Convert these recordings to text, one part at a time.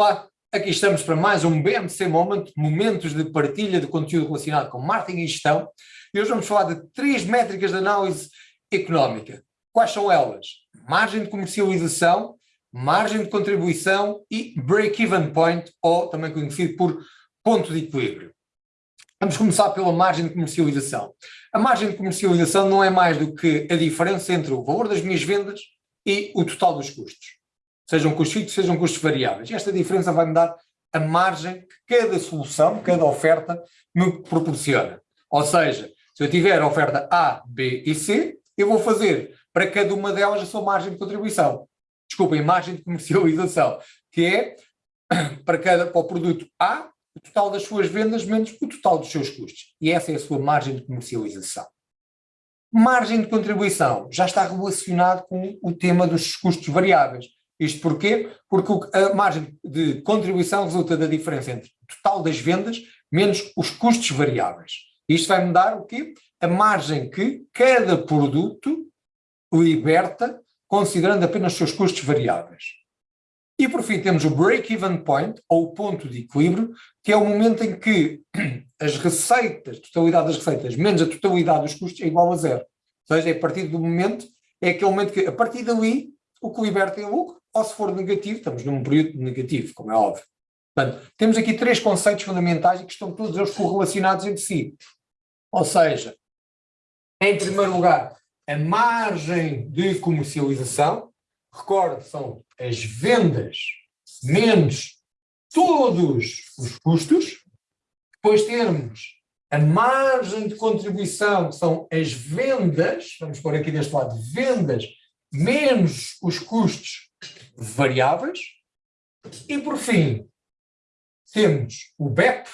Olá, aqui estamos para mais um BMC Moment, momentos de partilha de conteúdo relacionado com marketing e gestão. E hoje vamos falar de três métricas de análise económica. Quais são elas? Margem de comercialização, margem de contribuição e break-even point, ou também conhecido por ponto de equilíbrio. Vamos começar pela margem de comercialização. A margem de comercialização não é mais do que a diferença entre o valor das minhas vendas e o total dos custos sejam custos fixos, sejam custos variáveis. Esta diferença vai me dar a margem que cada solução, cada oferta me proporciona. Ou seja, se eu tiver a oferta A, B e C, eu vou fazer para cada uma delas a sua margem de contribuição. Desculpem, margem de comercialização, que é para, cada, para o produto A, o total das suas vendas menos o total dos seus custos. E essa é a sua margem de comercialização. Margem de contribuição já está relacionado com o tema dos custos variáveis. Isto porquê? Porque a margem de contribuição resulta da diferença entre o total das vendas menos os custos variáveis. Isto vai-me dar o quê? A margem que cada produto liberta, considerando apenas os seus custos variáveis. E por fim temos o break-even point, ou ponto de equilíbrio, que é o momento em que as receitas, totalidade das receitas, menos a totalidade dos custos é igual a zero. Ou seja, é a partir do momento, é aquele momento que, a partir dali, o que liberta é lucro, ou se for negativo, estamos num período negativo, como é óbvio. Portanto, temos aqui três conceitos fundamentais que estão todos eles correlacionados entre si. Ou seja, em primeiro lugar, a margem de comercialização, recorde, são as vendas menos todos os custos, depois temos a margem de contribuição, que são as vendas, vamos pôr aqui deste lado, vendas menos os custos variáveis. E, por fim, temos o BEP,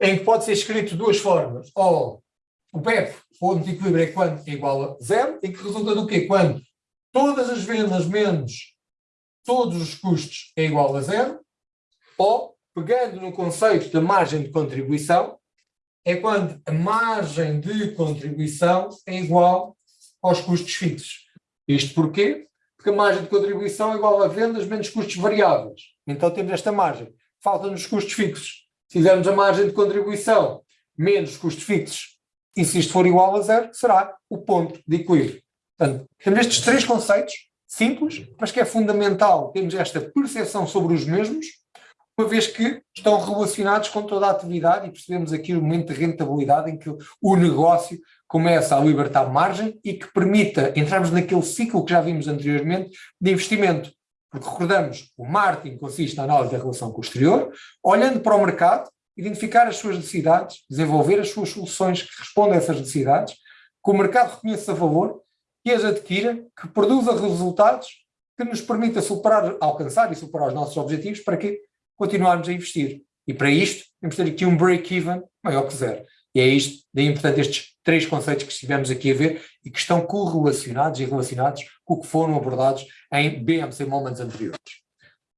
em que pode ser escrito de duas formas. Ou o BEP, ponto de equilíbrio, é quando é igual a zero, em que resulta do quê? Quando todas as vendas menos todos os custos é igual a zero, ou, pegando no conceito da margem de contribuição, é quando a margem de contribuição é igual aos custos fixos. Isto porquê? Porque a margem de contribuição é igual a vendas menos custos variáveis. Então temos esta margem. Faltam-nos custos fixos. Se fizermos a margem de contribuição menos custos fixos, e se isto for igual a zero, será o ponto de equilíbrio. Portanto, temos estes três conceitos, simples, mas que é fundamental termos esta percepção sobre os mesmos, uma vez que estão relacionados com toda a atividade e percebemos aqui o momento de rentabilidade em que o negócio começa a libertar margem e que permita entrarmos naquele ciclo que já vimos anteriormente de investimento. Porque recordamos, o marketing consiste na análise da relação com o exterior, olhando para o mercado, identificar as suas necessidades, desenvolver as suas soluções que respondem a essas necessidades, que o mercado reconheça valor, que as adquira, que produza resultados que nos permita superar, alcançar e superar os nossos objetivos para que continuarmos a investir. E para isto, temos de ter aqui um break-even maior que zero. E é isto, daí portanto estes três conceitos que estivemos aqui a ver e que estão correlacionados e relacionados com o que foram abordados em BMC Moments anteriores.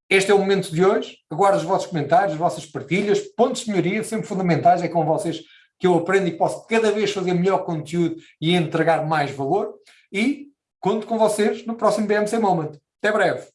Este é o momento de hoje, aguardo os vossos comentários, as vossas partilhas, pontos de melhoria, sempre fundamentais, é com vocês que eu aprendo e posso cada vez fazer melhor conteúdo e entregar mais valor, e conto com vocês no próximo BMC Moment. Até breve!